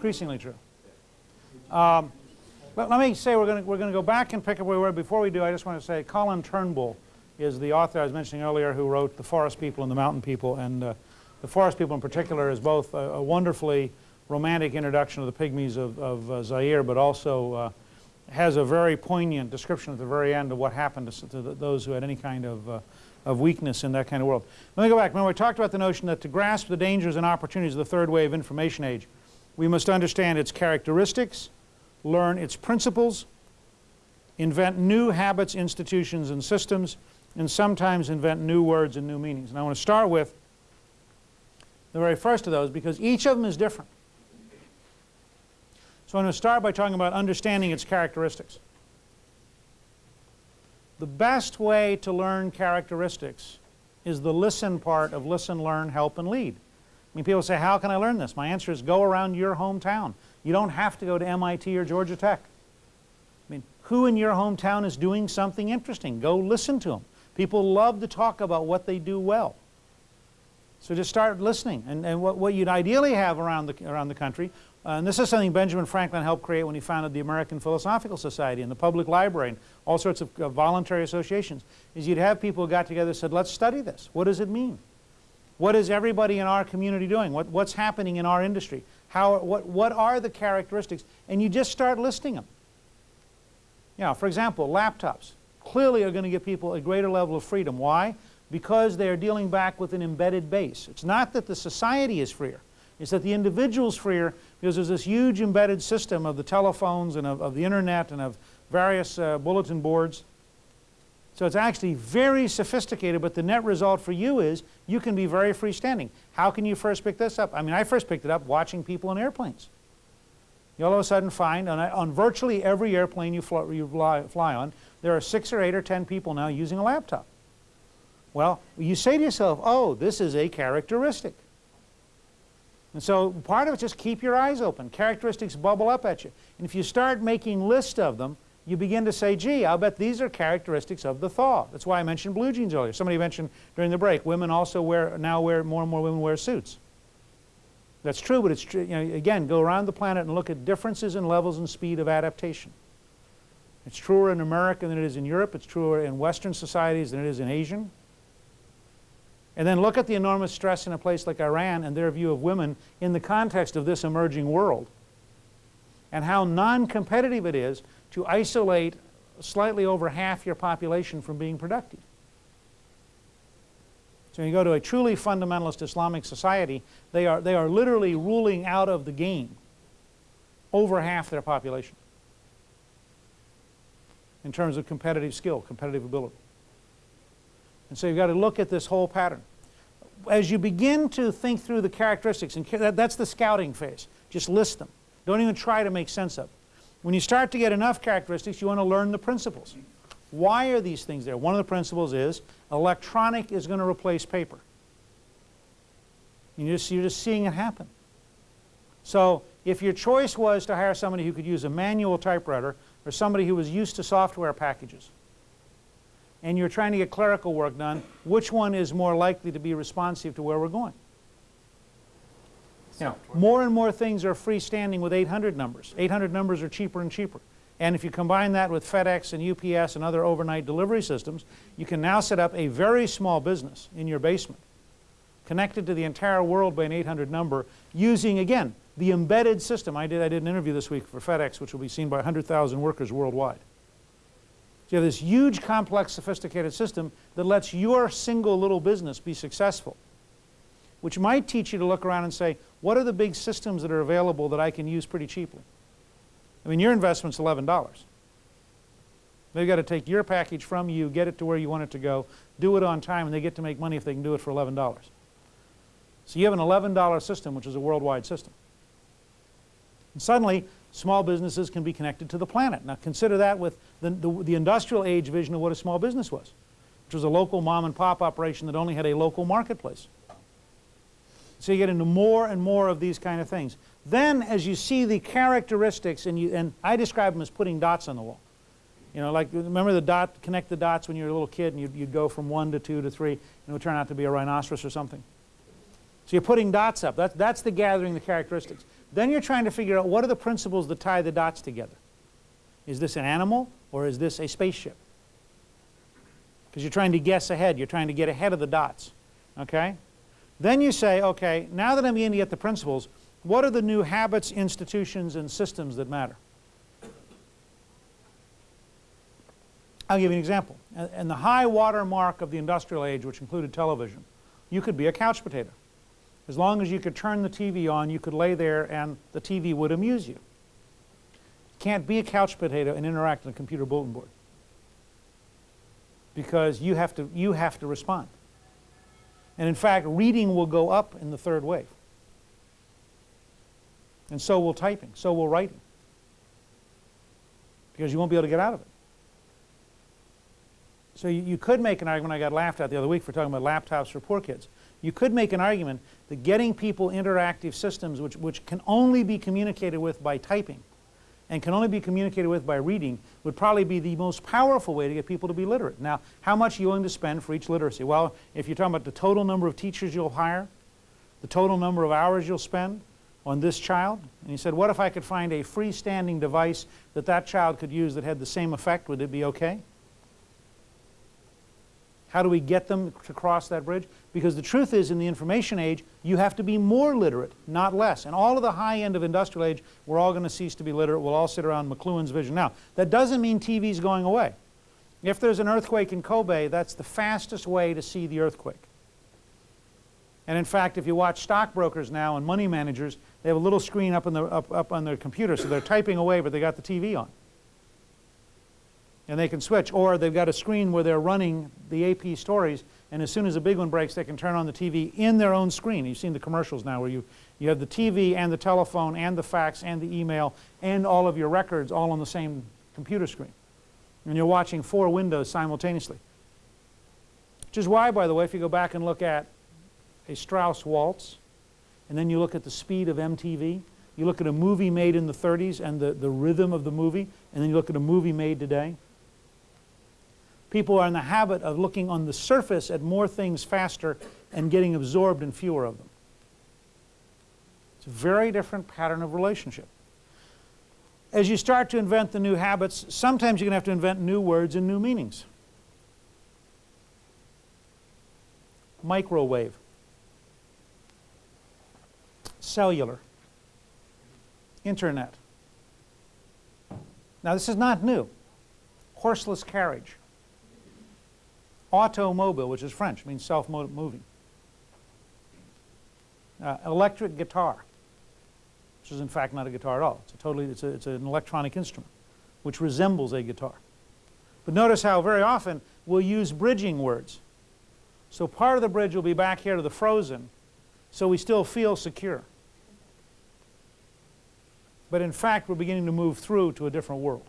increasingly true. Um, but let me say we're going to we're to go back and pick up where we were. Before we do, I just want to say Colin Turnbull is the author I was mentioning earlier who wrote The Forest People and the Mountain People. And uh, The Forest People in particular is both a, a, wonderfully romantic introduction of the pygmies of, of uh, Zaire, but also uh, has a very poignant description at the very end of what happened to, to those who had any kind of, uh, of weakness in that kind of world. Let me go back. Remember, we talked about the notion that to grasp the dangers and opportunities of the third wave information age, we must understand its characteristics, learn its principles, invent new habits, institutions, and systems, and sometimes invent new words and new meanings. And I want to start with the very first of those because each of them is different. So I'm going to start by talking about understanding its characteristics. The best way to learn characteristics is the listen part of listen, learn, help, and lead. I mean, people say, how can I learn this? My answer is go around your hometown. You don't have to go to MIT or Georgia Tech. I mean, who in your hometown is doing something interesting? Go listen to them. People love to talk about what they do well. So just start listening. And, and what, what you'd ideally have around the, around the country, uh, and this is something Benjamin Franklin helped create when he founded the American Philosophical Society and the public library and all sorts of uh, voluntary associations, is you'd have people who got together and said, let's study this. What does it mean? What is everybody in our community doing? What, what's happening in our industry? How, what, what are the characteristics? And you just start listing them. You know, for example, laptops clearly are going to give people a greater level of freedom. Why? Because they are dealing back with an embedded base. It's not that the society is freer. It's that the individual is freer because there's this huge embedded system of the telephones and of, of the internet and of various uh, bulletin boards. So it's actually very sophisticated, but the net result for you is you can be very freestanding. How can you first pick this up? I mean, I first picked it up watching people in airplanes. You all of a sudden find on, on virtually every airplane you, fly, you fly, fly on, there are six or eight or ten people now using a laptop. Well, you say to yourself, oh, this is a characteristic. And so part of it just keep your eyes open. Characteristics bubble up at you. And if you start making lists of them, you begin to say, gee, I'll bet these are characteristics of the thaw. That's why I mentioned blue jeans earlier. Somebody mentioned during the break, women also wear, now wear, more and more women wear suits. That's true, but it's true, you know, again, go around the planet and look at differences in levels and speed of adaptation. It's truer in America than it is in Europe. It's truer in Western societies than it is in Asian. And then look at the enormous stress in a place like Iran and their view of women in the context of this emerging world. And how non-competitive it is to isolate slightly over half your population from being productive. So when you go to a truly fundamentalist Islamic society, they are, they are literally ruling out of the game over half their population in terms of competitive skill, competitive ability. And so you've got to look at this whole pattern. As you begin to think through the characteristics, and that's the scouting phase, just list them. Don't even try to make sense of it. When you start to get enough characteristics, you want to learn the principles. Why are these things there? One of the principles is electronic is going to replace paper. You're just, you're just seeing it happen. So if your choice was to hire somebody who could use a manual typewriter or somebody who was used to software packages, and you're trying to get clerical work done, which one is more likely to be responsive to where we're going? You know, more and more things are freestanding with 800 numbers. 800 numbers are cheaper and cheaper. And if you combine that with FedEx and UPS and other overnight delivery systems, you can now set up a very small business in your basement connected to the entire world by an 800 number using, again, the embedded system. I did, I did an interview this week for FedEx, which will be seen by 100,000 workers worldwide. So you have this huge, complex, sophisticated system that lets your single little business be successful, which might teach you to look around and say, what are the big systems that are available that I can use pretty cheaply? I mean, your investment's $11. They've got to take your package from you, get it to where you want it to go, do it on time, and they get to make money if they can do it for $11. So you have an $11 system, which is a worldwide system. And suddenly, small businesses can be connected to the planet. Now consider that with the, the, the, industrial age vision of what a small business was, which was a local mom and pop operation that only had a local marketplace. So you get into more and more of these kind of things. Then as you see the characteristics, and, you, and I describe them as putting dots on the wall. You know, like remember the dot, connect the dots when you were a little kid and you'd, you'd go from one to two to three and it would turn out to be a rhinoceros or something. So you're putting dots up. That, that's the gathering the characteristics. Then you're trying to figure out what are the principles that tie the dots together. Is this an animal or is this a spaceship? Because you're trying to guess ahead. You're trying to get ahead of the dots. Okay? Then you say, okay, now that I'm beginning to get the principles, what are the new habits, institutions, and systems that matter? I'll give you an example. In the high water mark of the industrial age, which included television, you could be a couch potato. As long as you could turn the TV on, you could lay there and the TV would amuse you. You can't be a couch potato and interact on a computer bulletin board because you have to, you have to respond. And in fact, reading will go up in the third wave. And so will typing, so will writing. Because you won't be able to get out of it. So you, you could make an argument, I got laughed at the other week for talking about laptops for poor kids. You could make an argument that getting people interactive systems which, which can only be communicated with by typing and can only be communicated with by reading would probably be the most powerful way to get people to be literate. Now, how much are you willing to spend for each literacy? Well, if you're talking about the total number of teachers you'll hire, the total number of hours you'll spend on this child, and he said, what if I could find a freestanding device that that child could use that had the same effect, would it be okay? How do we get them to cross that bridge? Because the truth is, in the information age, you have to be more literate, not less. And all of the high end of industrial age, we're all going to cease to be literate. We'll all sit around McLuhan's vision. Now, that doesn't mean TV's going away. If there's an earthquake in Kobe, that's the fastest way to see the earthquake. And in fact, if you watch stockbrokers now and money managers, they have a little screen up the, up, up on their computer, so they're typing away, but they got the TV on and they can switch. Or they've got a screen where they're running the AP stories, and as soon as a big one breaks, they can turn on the TV in their own screen. You've seen the commercials now where you, you have the TV and the telephone and the fax and the email and all of your records all on the same computer screen. And you're watching four windows simultaneously. Which is why, by the way, if you go back and look at a Strauss waltz, and then you look at the speed of MTV, you look at a movie made in the 30s and the, the rhythm of the movie, and then you look at a movie made today, people are in the habit of looking on the surface at more things faster and getting absorbed in fewer of them. It's a very different pattern of relationship. As you start to invent the new habits, sometimes you're going to have to invent new words and new meanings. Microwave. Cellular. Internet. Now this is not new. Horseless carriage. Automobile, which is French, means self-moving. Uh, electric guitar, which is in fact not a guitar at all. It's totally, it's, a, it's an electronic instrument, which resembles a guitar. But notice how very often we'll use bridging words. So part of the bridge will be back here to the frozen, so we still feel secure. But in fact, we're beginning to move through to a different world.